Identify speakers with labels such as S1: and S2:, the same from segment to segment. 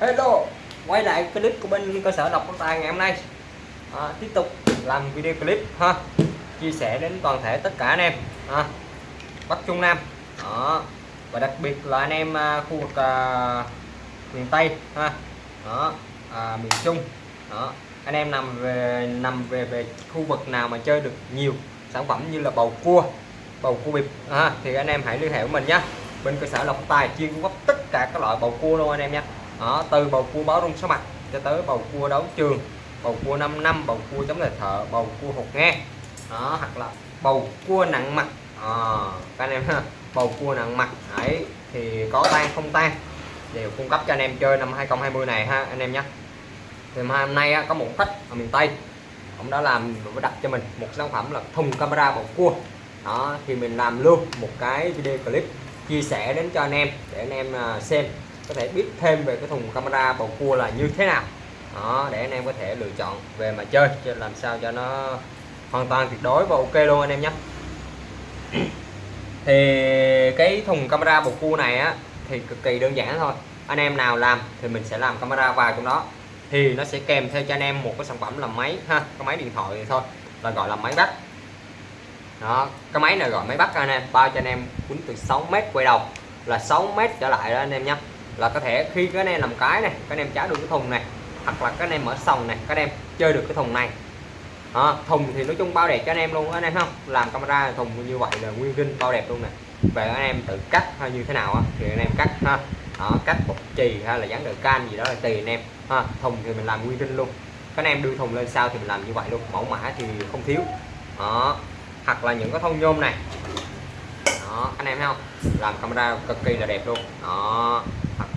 S1: Hello. Quay lại clip của bên cơ sở đọc tài ngày hôm nay. À, tiếp tục làm video clip ha. Chia sẻ đến toàn thể tất cả anh em ha. Bắc Trung Nam đó. Và đặc biệt là anh em à, khu vực à, miền Tây ha. Đó à, miền Trung đó. Anh em nằm về nằm về về khu vực nào mà chơi được nhiều sản phẩm như là bầu cua bầu cua bịp ha, thì anh em hãy liên hệ với mình nhé bên cơ sở lộc tài chuyên cung cấp tất cả các loại bầu cua luôn anh em nhé đó, từ bầu cua báo rung số mặt cho tới bầu cua đấu trường bầu cua 5 năm bầu cua chống lại thợ bầu cua hột nghe đó hoặc là bầu cua nặng mặt. À, các anh em ha bầu cua nặng mặt. Ấy thì có tan không tan đều cung cấp cho anh em chơi năm 2020 này ha anh em nhé thì hôm nay á, có một khách ở miền Tây ông đã làm đặt cho mình một sản phẩm là thùng camera bầu cua. Đó thì mình làm luôn một cái video clip chia sẻ đến cho anh em để anh em à, xem có thể biết thêm về cái thùng camera bầu cua là như thế nào. Đó, để anh em có thể lựa chọn về mà chơi cho làm sao cho nó hoàn toàn tuyệt đối và ok luôn anh em nhé. Thì cái thùng camera bầu cua này á, thì cực kỳ đơn giản thôi. Anh em nào làm thì mình sẽ làm camera vào trong đó. Thì nó sẽ kèm theo cho anh em một cái sản phẩm là máy, ha, cái máy điện thoại thì thôi, là gọi là máy bắt. Đó, cái máy này gọi máy bắt anh em, bao cho anh em quýnh từ 6 mét quay đầu, là 6 mét trở lại đó anh em nhé là có thể khi cái anh em làm cái này các anh em trả được cái thùng này hoặc là các anh em mở sòng này các anh em chơi được cái thùng này à, thùng thì nói chung bao đẹp cho anh em luôn anh em không làm camera thùng như vậy là nguyên kinh bao đẹp luôn nè về anh em tự cắt hay như thế nào á thì anh em cắt ha đó, cắt bột chì hay là dán đờ can gì đó là tùy anh em ha thùng thì mình làm nguyên rinh luôn các anh em đưa thùng lên sao thì mình làm như vậy luôn mẫu mã thì không thiếu đó hoặc là những cái thông nhôm này đó anh em thấy không làm camera cực kỳ là đẹp luôn đó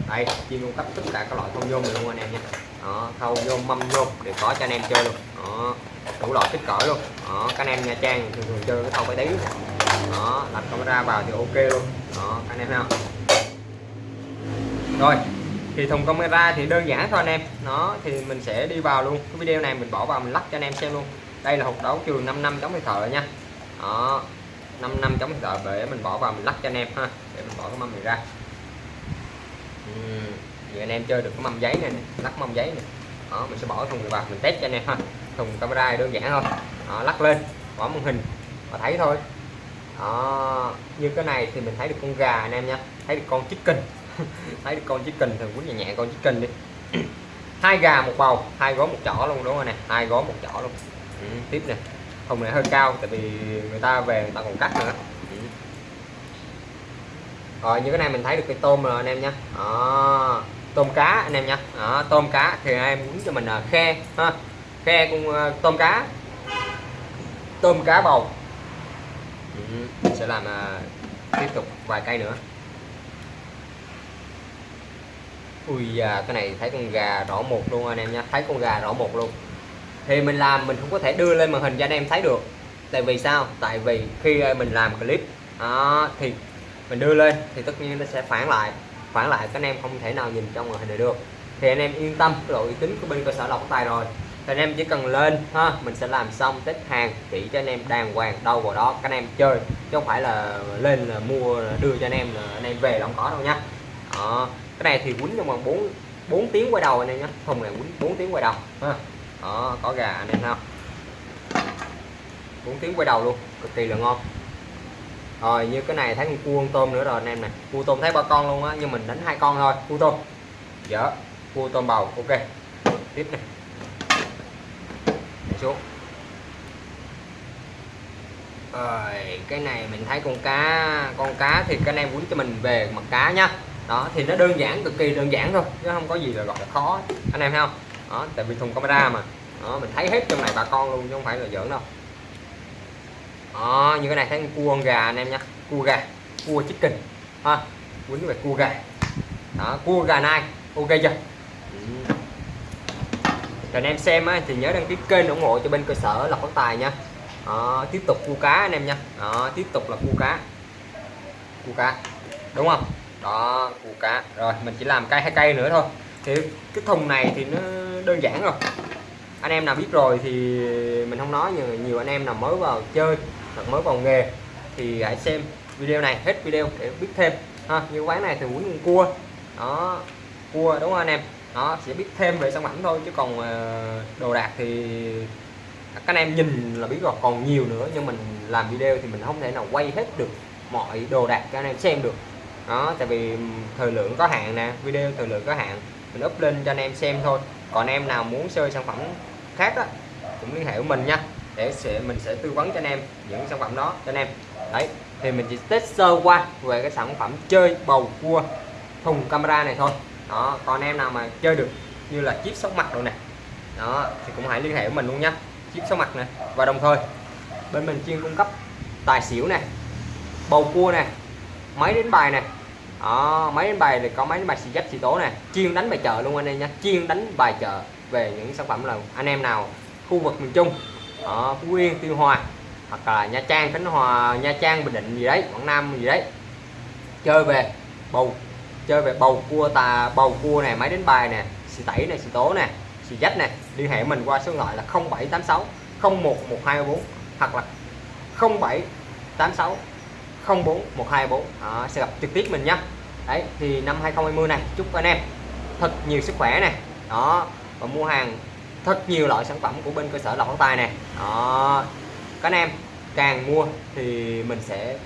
S1: đây chuyên cung cấp tất cả các loại thông nhôm này luôn anh em nha. Đó thâu nhôm, mâm nhôm đều có cho anh em chơi luôn. Đó, đủ loại kích cỡ luôn. Đó, các anh em nha, trang thường thường chơi cái thâu cái tí. Đó, đặt camera vào thì ok luôn. Đó, các anh em thấy không? Rồi, thì thùng camera thì đơn giản thôi anh em. Nó thì mình sẽ đi vào luôn. Cái video này mình bỏ vào mình lắp cho anh em xem luôn. Đây là hộp đấu trường 5 năm chống hơi thợ nha. Đó 5 năm chống thợ để mình bỏ vào mình lắp cho anh em ha. Để mình bỏ cái mâm này ra. Ừ. vậy anh em chơi được cái mâm giấy này, này lắc mâm giấy này đó mình sẽ bỏ thùng vào mình test cho anh em ha. Thùng camera đơn giản thôi. Đó, lắc lên bỏ màn hình và thấy thôi. Đó như cái này thì mình thấy được con gà anh em nha. Thấy được con chicken. Thấy được con chicken thường quý nhẹ nhẹ con chicken đi. Hai gà một bầu hai gói một chỏ luôn đúng không nè? Hai gói một chỏ luôn. Ừ, tiếp nè. Thùng này hơi cao tại vì người ta về người ta còn cắt nữa rồi như cái này mình thấy được cái tôm rồi anh em nhé đó. tôm cá anh em nhé đó, tôm cá thì anh em muốn cho mình là khe ha. Khe cũng uh, tôm cá. Tôm cá bầu. Ừ. sẽ làm uh, tiếp tục vài cây nữa. Ui da cái này thấy con gà rõ một luôn anh em nha thấy con gà rõ một luôn. Thì mình làm mình không có thể đưa lên màn hình cho anh em thấy được. Tại vì sao? Tại vì khi à, mình làm clip đó, thì mình đưa lên thì tất nhiên nó sẽ phản lại. Phản lại các anh em không thể nào nhìn trong màn hình này được. Thì anh em yên tâm, cái độ uy tín của bên cơ sở lọc tài rồi. Thì anh em chỉ cần lên, ha, mình sẽ làm xong test hàng chỉ cho anh em đàng hoàng đâu vào đó, các anh em chơi. Chứ không phải là lên là mua, đưa cho anh em là anh em về là không có đâu nha. Đó. cái này thì quýnh trong vòng 4 4 tiếng quay đầu anh em nhé thùng này quýnh 4 tiếng quay đầu, ha. Đó, có gà anh em không? 4 tiếng quay đầu luôn, cực kỳ là ngon rồi, như cái này thấy con cua con tôm nữa rồi, anh em này cua tôm thấy ba con luôn á, nhưng mình đánh hai con thôi. Cua tôm. Dạ, Dở cua tôm bầu, ok. Tiếp này Để xuống. Rồi, cái này mình thấy con cá con cá thì cái anh em quýnh cho mình về mặt cá nhá. Đó, thì nó đơn giản, cực kỳ đơn giản thôi, chứ không có gì là gọi là khó. Anh em thấy không? Đó, tại vì thùng camera mà. Đó, mình thấy hết trong này bà con luôn, chứ không phải là giỡn đâu đó như cái này thấy cua con gà anh em nhá, cua gà cua chicken. Ha quýnh về cua gà. Đó cua gà nai. Ok chưa? Ừ. rồi anh em xem á, thì nhớ đăng ký kênh ủng hộ cho bên cơ sở lọc phát tài nha. Đó, tiếp tục cua cá anh em nha. Đó, tiếp tục là cua cá. Cua cá đúng không? Đó cua cá. Rồi mình chỉ làm cây hai cây nữa thôi. Thì cái thùng này thì nó đơn giản rồi anh em nào biết rồi thì mình không nói, nhưng nhiều anh em nào mới vào chơi, hoặc mới vào nghề thì hãy xem video này, hết video để biết thêm. Ha, như quán này thì muốn cua. Đó, cua đúng không anh em? Nó sẽ biết thêm về sản phẩm thôi, chứ còn ờ, đồ đạc thì các anh em nhìn là biết rồi, còn nhiều nữa, nhưng mình làm video thì mình không thể nào quay hết được mọi đồ đạc cho anh em xem được. Đó, tại vì thời lượng có hạn nè, video thời lượng có hạn, mình up lên cho anh em xem thôi còn em nào muốn chơi sản phẩm khác á, cũng liên hệ với mình nha. Để sẽ, mình sẽ tư vấn cho anh em những sản phẩm đó cho anh em. Đấy, thì mình chỉ test sơ qua về cái sản phẩm chơi bầu cua thùng camera này thôi. Đó, còn em nào mà chơi được như là chip sóc mặt rồi nè. Đó, thì cũng hãy liên hệ với mình luôn nhá chip sóc mặt này và đồng thời, bên mình chuyên cung cấp tài xỉu này bầu cua này máy đánh bài này Ờ, đó, máy đánh bài thì có máy đánh bài xì dách xì tố nè. Chuyên đánh bài chợ luôn anh em nhé chuyên đánh bài chợ về những sản phẩm là anh em nào khu vực miền Trung ở Phú Yên tuy Hòa hoặc là Nha Trang Khánh Hòa Nha Trang Bình Định gì đấy Quảng Nam gì đấy. Chơi về bầu chơi về bầu cua tà bầu cua này máy đánh bài nè xì tẩy này xì tố nè xì dách nè. Liên hệ mình qua số điện thoại là 0786 01124 hoặc là 0786 04 124 đó, sẽ gặp trực tiếp mình nhé đấy thì năm 2020 này chúc anh em thật nhiều sức khỏe này đó và mua hàng thật nhiều loại sản phẩm của bên cơ sở lọc tay này đó các anh em càng mua thì mình sẽ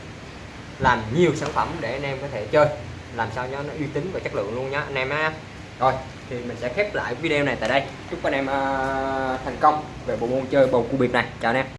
S1: làm nhiều sản phẩm để anh em có thể chơi làm sao cho nó uy tín và chất lượng luôn nhá anh em á rồi thì mình sẽ khép lại video này tại đây. Chúc anh em uh, thành công về bộ môn chơi bầu cua biệt này. Chào anh em.